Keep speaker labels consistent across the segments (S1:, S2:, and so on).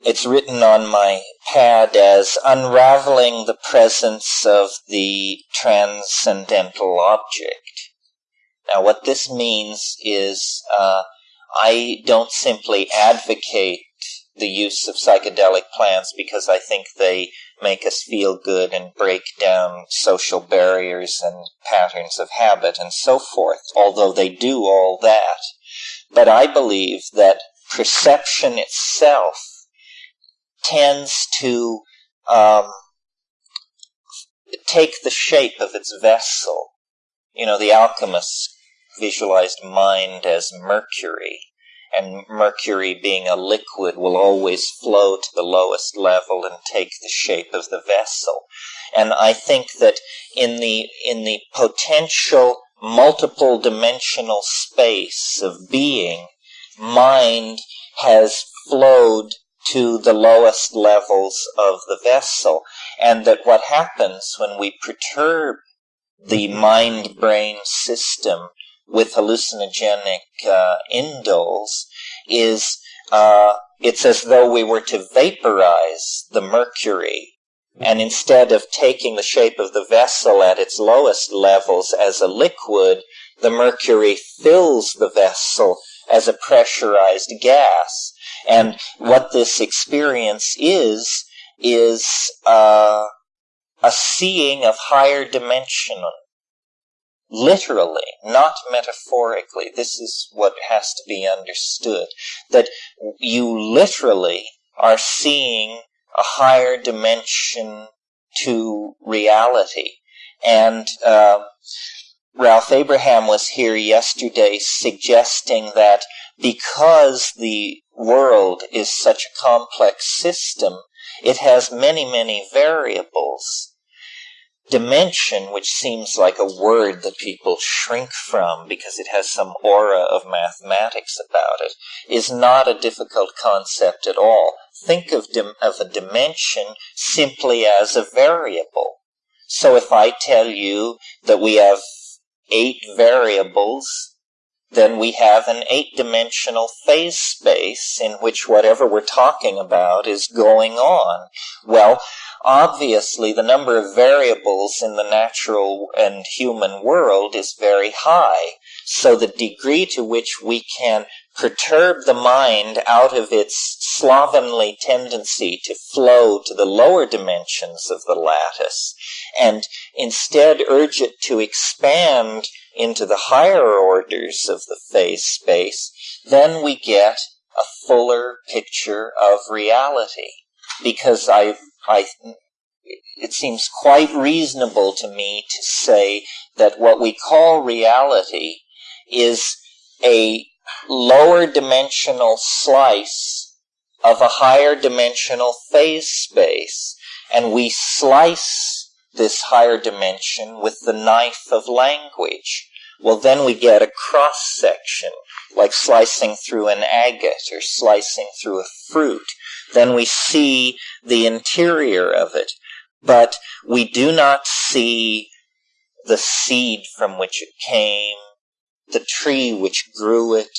S1: it's written on my pad as unraveling the presence of the transcendental object. Now, what this means is uh, I don't simply advocate the use of psychedelic plants because I think they make us feel good and break down social barriers and patterns of habit and so forth, although they do all that. But I believe that perception itself tends to um, take the shape of its vessel. You know, the alchemists visualized mind as mercury, and mercury being a liquid will always flow to the lowest level and take the shape of the vessel. And I think that in the in the potential multiple dimensional space of being, mind has flowed to the lowest levels of the vessel, and that what happens when we perturb the mind brain system with hallucinogenic uh, indoles is uh, it's as though we were to vaporize the mercury. And instead of taking the shape of the vessel at its lowest levels as a liquid, the mercury fills the vessel as a pressurized gas. And what this experience is, is uh, a seeing of higher dimension literally, not metaphorically. This is what has to be understood. That you literally are seeing a higher dimension to reality. And uh, Ralph Abraham was here yesterday suggesting that because the world is such a complex system, it has many, many variables dimension, which seems like a word that people shrink from because it has some aura of mathematics about it, is not a difficult concept at all. Think of, dim- of a dimension simply as a variable. So if I tell you that we have eight variables, then we have an eight dimensional phase space in which whatever we're talking about is going on. Well, obviously the number of variables in the natural and human world is very high. So the degree to which we can perturb the mind out of its slovenly tendency to flow to the lower dimensions of the lattice and instead urge it to expand into the higher orders of the phase space, then we get a fuller picture of reality. Because I I, it seems quite reasonable to me to say that what we call reality is a lower dimensional slice of a higher dimensional phase space. And we slice this higher dimension with the knife of language. Well, then we get a cross section, like slicing through an agate or slicing through a fruit then we see the interior of it, but we do not see the seed from which it came, the tree which grew it,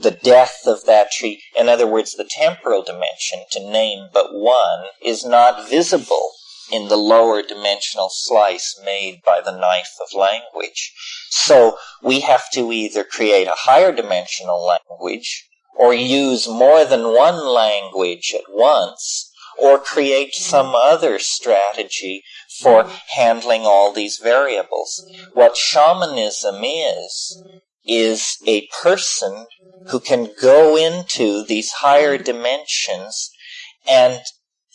S1: the death of that tree. In other words, the temporal dimension, to name but one, is not visible in the lower dimensional slice made by the knife of language. So we have to either create a higher dimensional language or use more than one language at once, or create some other strategy for handling all these variables. What shamanism is, is a person who can go into these higher dimensions and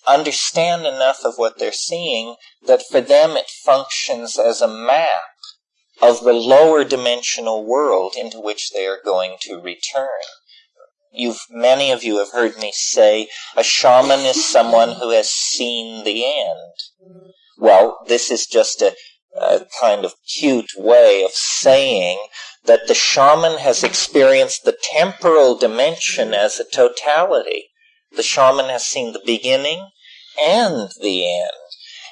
S1: understand enough of what they're seeing that for them it functions as a map of the lower dimensional world into which they are going to return. You've many of you have heard me say a shaman is someone who has seen the end. Well, this is just a, a kind of cute way of saying that the shaman has experienced the temporal dimension as a totality. The shaman has seen the beginning and the end.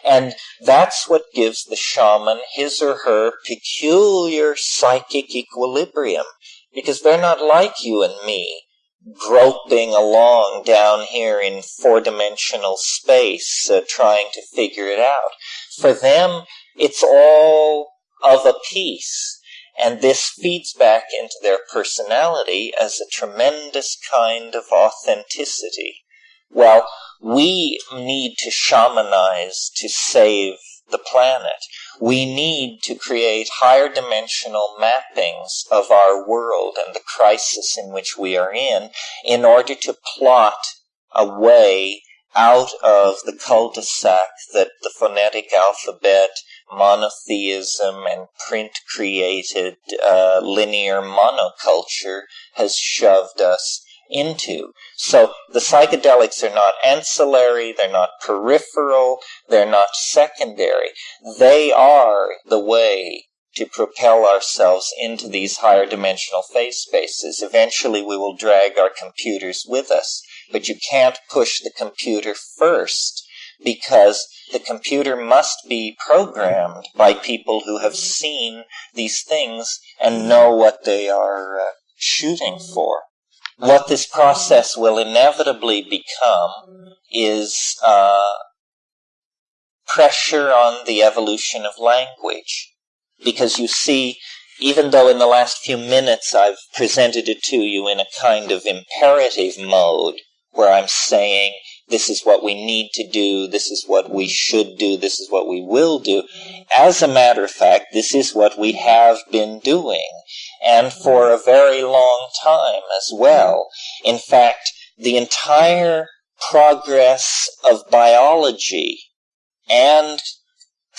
S1: And that's what gives the shaman his or her peculiar psychic equilibrium. Because they're not like you and me groping along down here in four dimensional space, uh, trying to figure it out. For them, it's all of a piece. And this feeds back into their personality as a tremendous kind of authenticity. Well, we need to shamanize to save the planet. We need to create higher dimensional mappings of our world and the crisis in which we are in in order to plot a way out of the cul-de-sac that the phonetic alphabet, monotheism, and print created uh, linear monoculture has shoved us into. So the psychedelics are not ancillary, they're not peripheral, they're not secondary. They are the way to propel ourselves into these higher dimensional phase spaces. Eventually we will drag our computers with us, but you can't push the computer first because the computer must be programmed by people who have seen these things and know what they are uh, shooting for what this process will inevitably become is uh, pressure on the evolution of language. Because you see, even though in the last few minutes I've presented it to you in a kind of imperative mode, where I'm saying, this is what we need to do, this is what we should do, this is what we will do. As a matter of fact, this is what we have been doing and for a very long time as well. In fact, the entire progress of biology and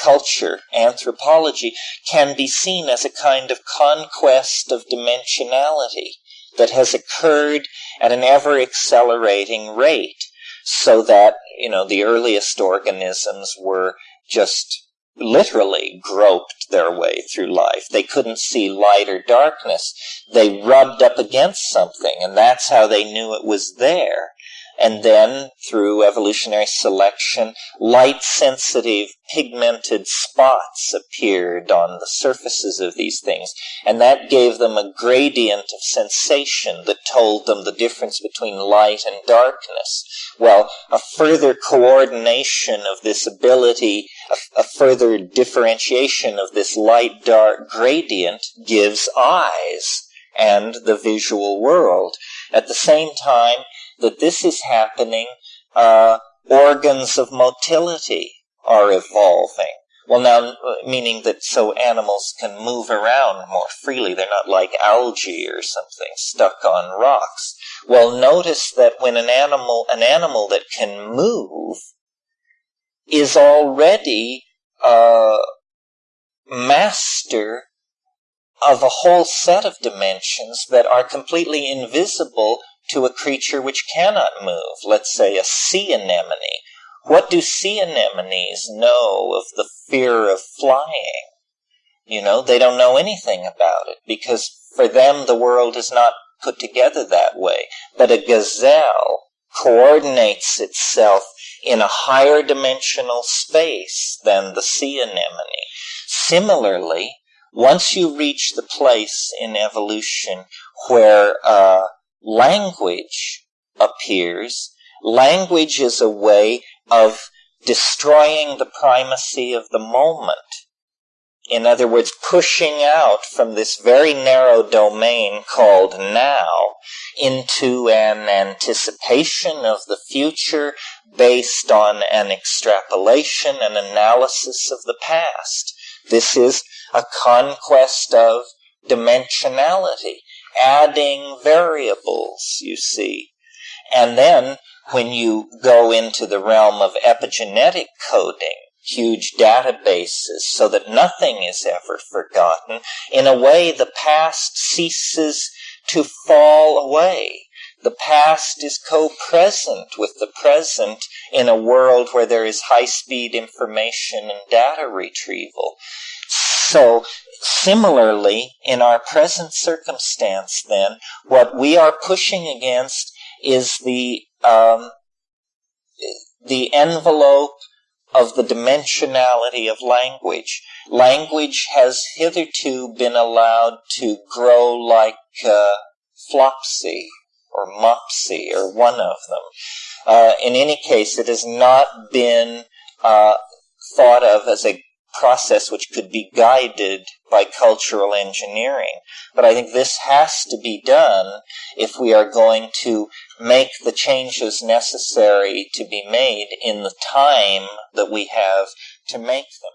S1: culture, anthropology, can be seen as a kind of conquest of dimensionality that has occurred at an ever accelerating rate so that, you know, the earliest organisms were just literally groped their way through life. They couldn't see light or darkness. They rubbed up against something, and that's how they knew it was there. And then, through evolutionary selection, light sensitive pigmented spots appeared on the surfaces of these things. And that gave them a gradient of sensation that told them the difference between light and darkness. Well, a further coordination of this ability, a, a further differentiation of this light dark gradient gives eyes and the visual world. At the same time, that this is happening, uh, organs of motility are evolving. Well, now, meaning that so animals can move around more freely. They're not like algae or something stuck on rocks. Well, notice that when an animal, an animal that can move is already a master of a whole set of dimensions that are completely invisible to a creature which cannot move, let's say a sea anemone. What do sea anemones know of the fear of flying? You know, they don't know anything about it because for them the world is not put together that way. But a gazelle coordinates itself in a higher dimensional space than the sea anemone. Similarly, once you reach the place in evolution where uh, language appears, language is a way of destroying the primacy of the moment. In other words, pushing out from this very narrow domain called now into an anticipation of the future based on an extrapolation and analysis of the past. This is a conquest of dimensionality adding variables, you see. And then when you go into the realm of epigenetic coding, huge databases so that nothing is ever forgotten, in a way the past ceases to fall away. The past is co-present with the present in a world where there is high-speed information and data retrieval. So Similarly, in our present circumstance, then, what we are pushing against is the um, the envelope of the dimensionality of language. Language has hitherto been allowed to grow like uh, flopsy or Mopsy or one of them. Uh, in any case, it has not been uh, thought of as a process which could be guided by cultural engineering. But I think this has to be done if we are going to make the changes necessary to be made in the time that we have to make them.